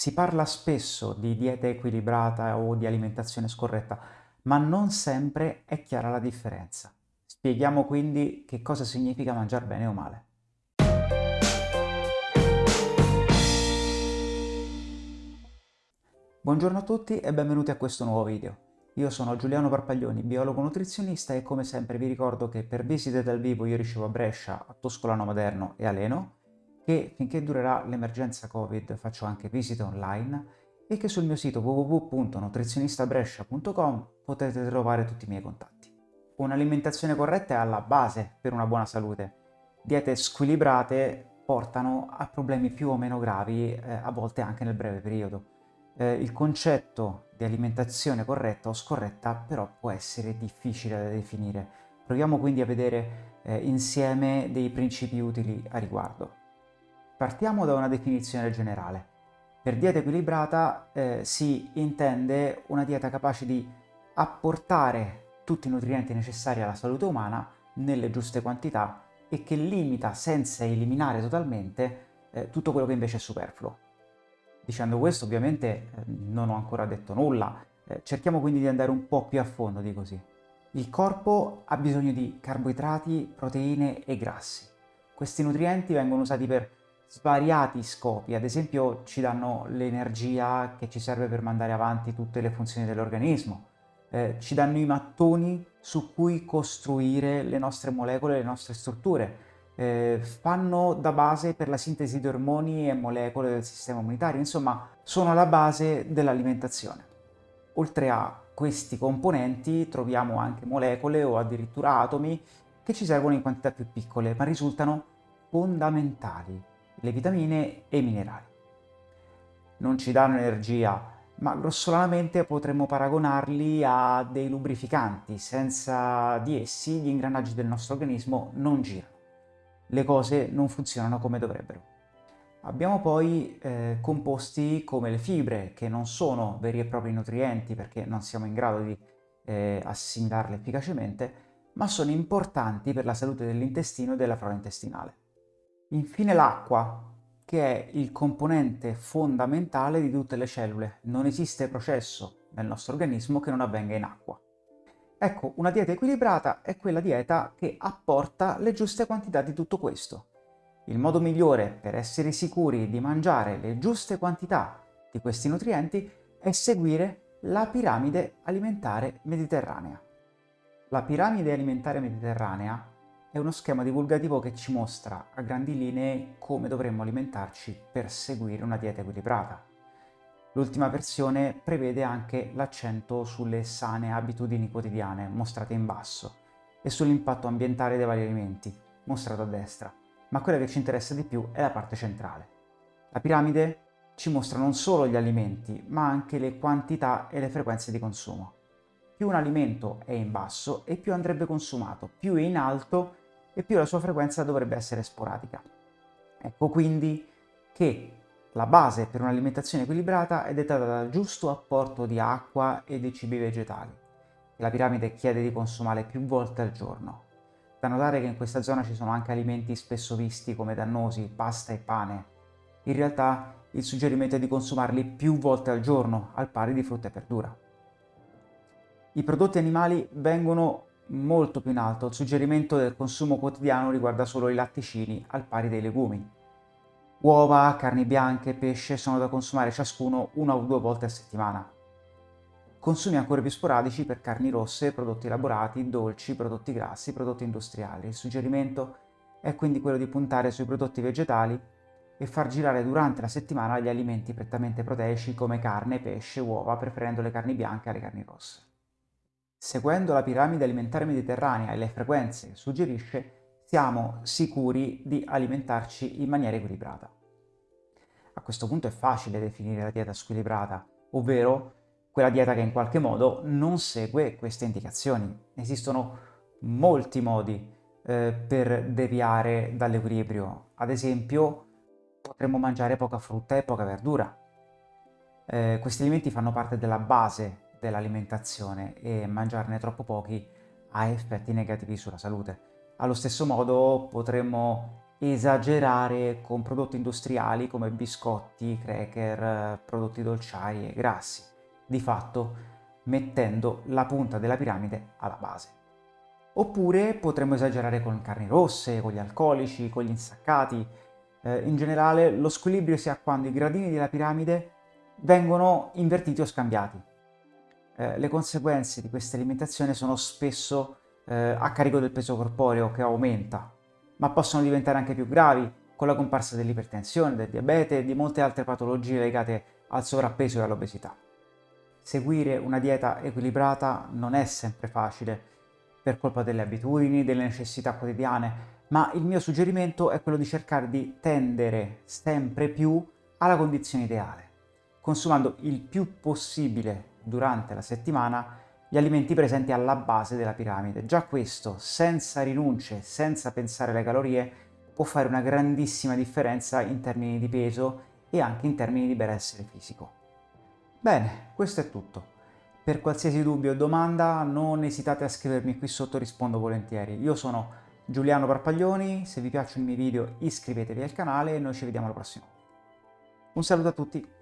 Si parla spesso di dieta equilibrata o di alimentazione scorretta, ma non sempre è chiara la differenza. Spieghiamo quindi che cosa significa mangiare bene o male. Buongiorno a tutti e benvenuti a questo nuovo video. Io sono Giuliano Parpaglioni, biologo nutrizionista e come sempre vi ricordo che per visite dal vivo io ricevo a Brescia, a Toscolano Maderno e a Leno che finché durerà l'emergenza Covid faccio anche visite online e che sul mio sito www.nutrizionistabrescia.com potete trovare tutti i miei contatti. Un'alimentazione corretta è alla base per una buona salute. Diete squilibrate portano a problemi più o meno gravi, eh, a volte anche nel breve periodo. Eh, il concetto di alimentazione corretta o scorretta però può essere difficile da definire. Proviamo quindi a vedere eh, insieme dei principi utili a riguardo. Partiamo da una definizione generale. Per dieta equilibrata eh, si intende una dieta capace di apportare tutti i nutrienti necessari alla salute umana nelle giuste quantità e che limita senza eliminare totalmente eh, tutto quello che invece è superfluo. Dicendo questo ovviamente eh, non ho ancora detto nulla, eh, cerchiamo quindi di andare un po' più a fondo di così. Il corpo ha bisogno di carboidrati, proteine e grassi. Questi nutrienti vengono usati per svariati scopi, ad esempio ci danno l'energia che ci serve per mandare avanti tutte le funzioni dell'organismo, eh, ci danno i mattoni su cui costruire le nostre molecole, le nostre strutture, eh, fanno da base per la sintesi di ormoni e molecole del sistema immunitario, insomma sono la base dell'alimentazione. Oltre a questi componenti troviamo anche molecole o addirittura atomi che ci servono in quantità più piccole, ma risultano fondamentali le vitamine e i minerali. Non ci danno energia, ma grossolanamente potremmo paragonarli a dei lubrificanti. Senza di essi gli ingranaggi del nostro organismo non girano. Le cose non funzionano come dovrebbero. Abbiamo poi eh, composti come le fibre, che non sono veri e propri nutrienti perché non siamo in grado di eh, assimilarle efficacemente, ma sono importanti per la salute dell'intestino e della flora intestinale. Infine l'acqua, che è il componente fondamentale di tutte le cellule. Non esiste processo nel nostro organismo che non avvenga in acqua. Ecco, una dieta equilibrata è quella dieta che apporta le giuste quantità di tutto questo. Il modo migliore per essere sicuri di mangiare le giuste quantità di questi nutrienti è seguire la piramide alimentare mediterranea. La piramide alimentare mediterranea è uno schema divulgativo che ci mostra a grandi linee come dovremmo alimentarci per seguire una dieta equilibrata. L'ultima versione prevede anche l'accento sulle sane abitudini quotidiane, mostrate in basso, e sull'impatto ambientale dei vari alimenti, mostrato a destra, ma quella che ci interessa di più è la parte centrale. La piramide ci mostra non solo gli alimenti, ma anche le quantità e le frequenze di consumo. Più un alimento è in basso e più andrebbe consumato, più è in alto e più la sua frequenza dovrebbe essere sporadica. Ecco quindi che la base per un'alimentazione equilibrata è dettata dal giusto apporto di acqua e di cibi vegetali. La piramide chiede di consumare più volte al giorno. Da notare che in questa zona ci sono anche alimenti spesso visti come dannosi, pasta e pane. In realtà il suggerimento è di consumarli più volte al giorno, al pari di frutta e verdura. I prodotti animali vengono molto più in alto. Il suggerimento del consumo quotidiano riguarda solo i latticini, al pari dei legumi. Uova, carni bianche pesce sono da consumare ciascuno una o due volte a settimana. Consumi ancora più sporadici per carni rosse, prodotti elaborati, dolci, prodotti grassi, prodotti industriali. Il suggerimento è quindi quello di puntare sui prodotti vegetali e far girare durante la settimana gli alimenti prettamente proteici come carne, pesce, uova, preferendo le carni bianche alle carni rosse. Seguendo la piramide alimentare mediterranea e le frequenze che suggerisce, siamo sicuri di alimentarci in maniera equilibrata. A questo punto è facile definire la dieta squilibrata, ovvero quella dieta che in qualche modo non segue queste indicazioni. Esistono molti modi eh, per deviare dall'equilibrio. Ad esempio, potremmo mangiare poca frutta e poca verdura. Eh, questi alimenti fanno parte della base dell'alimentazione e mangiarne troppo pochi ha effetti negativi sulla salute. Allo stesso modo potremmo esagerare con prodotti industriali come biscotti, cracker, prodotti dolciari e grassi, di fatto mettendo la punta della piramide alla base. Oppure potremmo esagerare con carni rosse, con gli alcolici, con gli insaccati. Eh, in generale lo squilibrio si ha quando i gradini della piramide vengono invertiti o scambiati. Eh, le conseguenze di questa alimentazione sono spesso eh, a carico del peso corporeo che aumenta, ma possono diventare anche più gravi con la comparsa dell'ipertensione, del diabete e di molte altre patologie legate al sovrappeso e all'obesità. Seguire una dieta equilibrata non è sempre facile, per colpa delle abitudini, delle necessità quotidiane, ma il mio suggerimento è quello di cercare di tendere sempre più alla condizione ideale, consumando il più possibile durante la settimana gli alimenti presenti alla base della piramide. Già questo, senza rinunce, senza pensare alle calorie, può fare una grandissima differenza in termini di peso e anche in termini di benessere fisico. Bene, questo è tutto. Per qualsiasi dubbio o domanda non esitate a scrivermi qui sotto, rispondo volentieri. Io sono Giuliano Parpaglioni, se vi piacciono i miei video iscrivetevi al canale e noi ci vediamo alla prossima. Un saluto a tutti!